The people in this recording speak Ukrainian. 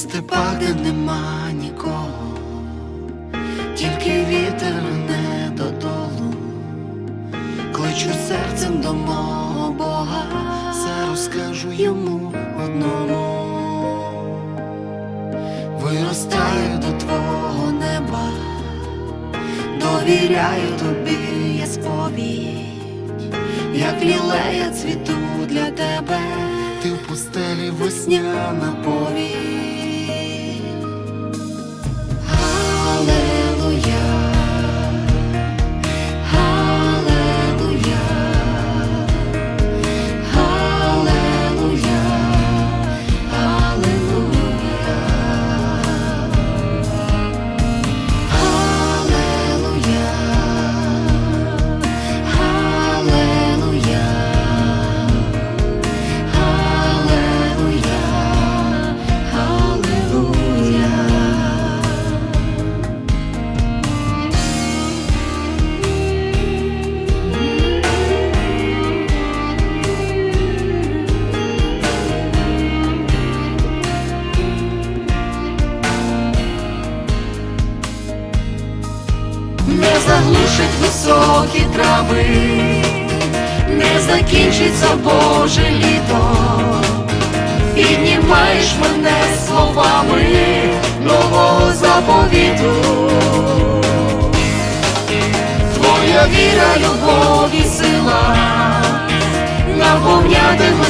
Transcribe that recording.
степах, де нема нікого, тільки вітер не додолу, кличу серцем до мого Бога, все розкажу йому одному. Виростаю до твого неба, довіряю тобі я сповідь, як лілея цвіту для тебе, ти в пустелі весняна повідь. Не заглушить високі трави, не закінчиться Боже літо, піднімаєш мене словами нового заповіту. Твоя віра, любов і сила наповнятиме